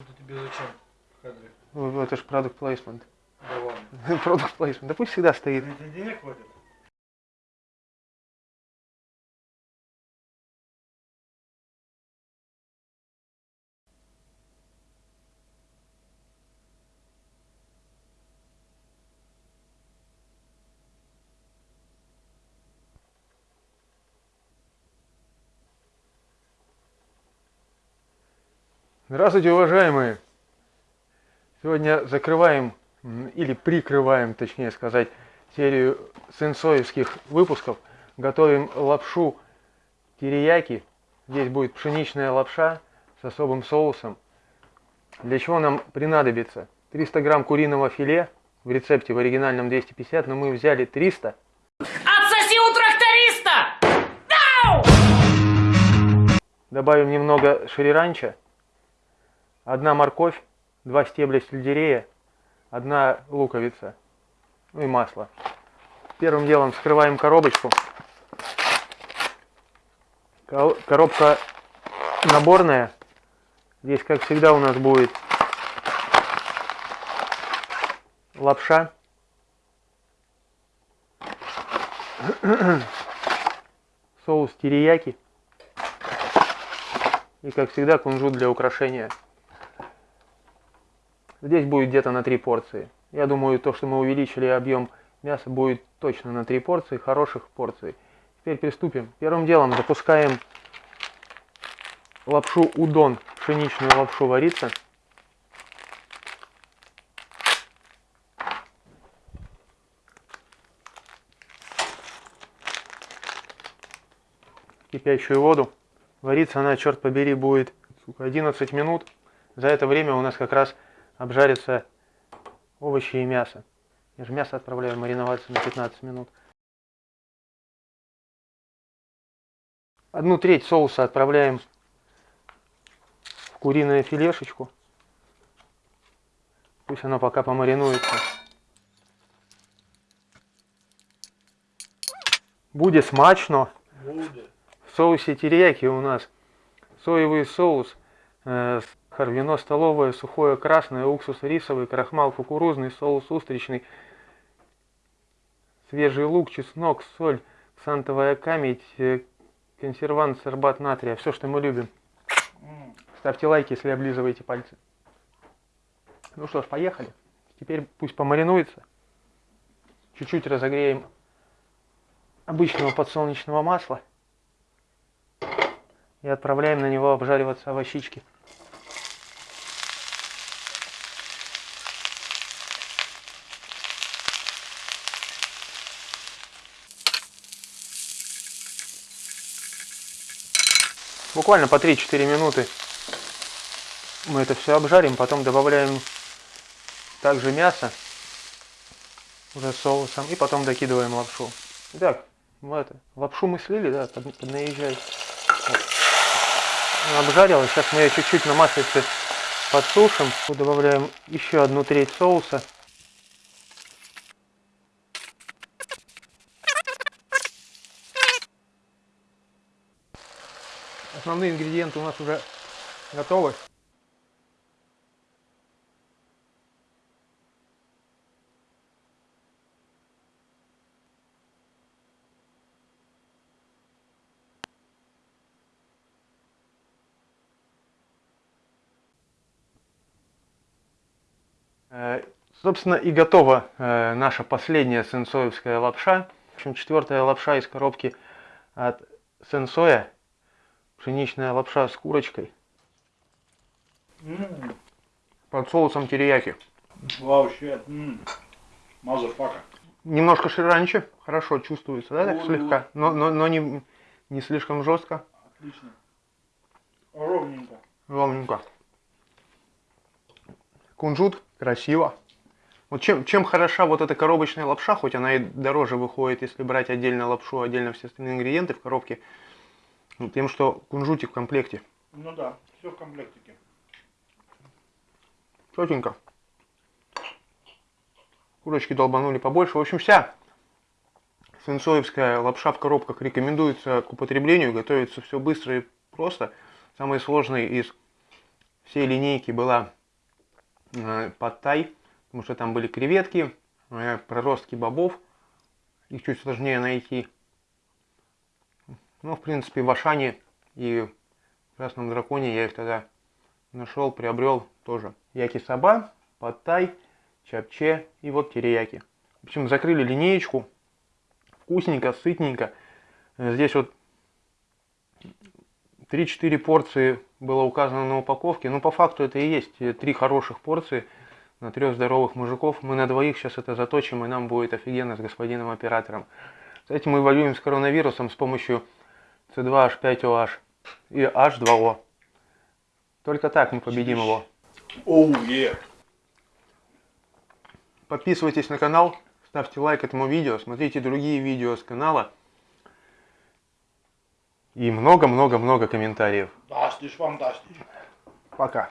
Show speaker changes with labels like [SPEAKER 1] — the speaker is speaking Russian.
[SPEAKER 1] Это тебе зачем кадре?
[SPEAKER 2] Ну, Это же продукт плейсмент.
[SPEAKER 1] Да ладно.
[SPEAKER 2] Продукт плейсмент. Да пусть всегда стоит.
[SPEAKER 1] Тебе денег хватит?
[SPEAKER 2] Здравствуйте, уважаемые! Сегодня закрываем, или прикрываем, точнее сказать, серию сенсоевских выпусков. Готовим лапшу терияки. Здесь будет пшеничная лапша с особым соусом. Для чего нам принадобится? 300 грамм куриного филе. В рецепте в оригинальном 250, но мы взяли 300.
[SPEAKER 3] Отсоси у тракториста!
[SPEAKER 2] Добавим немного шриранча, одна морковь, два стебля сельдерея, одна луковица, ну и масло. Первым делом вскрываем коробочку. Ко- Коробка наборная. Здесь, как всегда, у нас будет лапша. Соус терияки. И, как всегда, кунжут для украшения. Здесь будет где-то на три порции. Я думаю, то, что мы увеличили объем мяса, будет точно на три порции, хороших порций. Теперь приступим. Первым делом запускаем лапшу удон, пшеничную лапшу вариться. Кипящую воду. Вариться она, черт побери, будет сука, 11 минут. За это время у нас как раз обжарятся овощи и мясо. Я же мясо отправляю мариноваться на 15 минут. Одну треть соуса отправляем в куриную филешечку. Пусть оно пока помаринуется. Будет смачно.
[SPEAKER 1] Буде.
[SPEAKER 2] В соусе терияки у нас соевый соус, э, сахар, столовое, сухое красное, уксус рисовый, крахмал кукурузный, соус устричный, свежий лук, чеснок, соль, сантовая камедь, э, консервант, сорбат натрия, все, что мы любим. Ставьте лайки, если облизываете пальцы. Ну что ж, поехали. Теперь пусть помаринуется. Чуть-чуть разогреем обычного подсолнечного масла. И отправляем на него обжариваться овощички. Буквально по 3-4 минуты мы это все обжарим, потом добавляем также мясо уже соусом и потом докидываем лапшу. Итак, мы это, лапшу мы слили, да, под, поднаезжай. Вот. Она сейчас мы ее чуть-чуть на маслице подсушим. Добавляем еще одну треть соуса. Основные ингредиенты у нас уже готовы. Э, Собственно, и готова э, наша последняя сенсоевская лапша. В общем, четвертая лапша из коробки от Сэн Сой. Пшеничная лапша с курочкой под соусом терияки.
[SPEAKER 1] Вообще. Motherfucker.
[SPEAKER 2] Немножко шрирачи, хорошо чувствуется, да, так слегка, но, но, но не, не слишком жестко,
[SPEAKER 1] Отлично. Ровненько.
[SPEAKER 2] ровненько. Кунжут, красиво. Вот чем, чем хороша вот эта коробочная лапша, хоть она и дороже выходит, если брать отдельно лапшу, отдельно все остальные ингредиенты в коробке, ну, тем, что кунжутик в комплекте.
[SPEAKER 1] Ну да, все в комплектике.
[SPEAKER 2] Четенько. Курочки долбанули побольше. В общем, вся сенсоевская лапша в коробках рекомендуется к употреблению. Готовится все быстро и просто. Самый сложный из всей линейки была э, подтай, потому что там были креветки, э, проростки бобов, их чуть сложнее найти. Ну, в принципе, в Ашане и в Красном Драконе я их тогда нашел, приобрел тоже. Яки-саба, подтай, чапче и вот терияки. В общем, закрыли линеечку. Вкусненько, сытненько. Здесь вот 3-4 порции было указано на упаковке. Ну, по факту это и есть три хороших порции на трех здоровых мужиков. Мы на двоих сейчас это заточим, и нам будет офигенно с господином оператором. Кстати, мы воюем с коронавирусом с помощью C2H5OH и H2O. Только так мы победим его.
[SPEAKER 1] Оу, е.
[SPEAKER 2] Подписывайтесь на канал, ставьте лайк этому видео, смотрите другие видео с канала. И много-много-много комментариев.
[SPEAKER 1] Фантастиш, фантастиш.
[SPEAKER 2] Пока.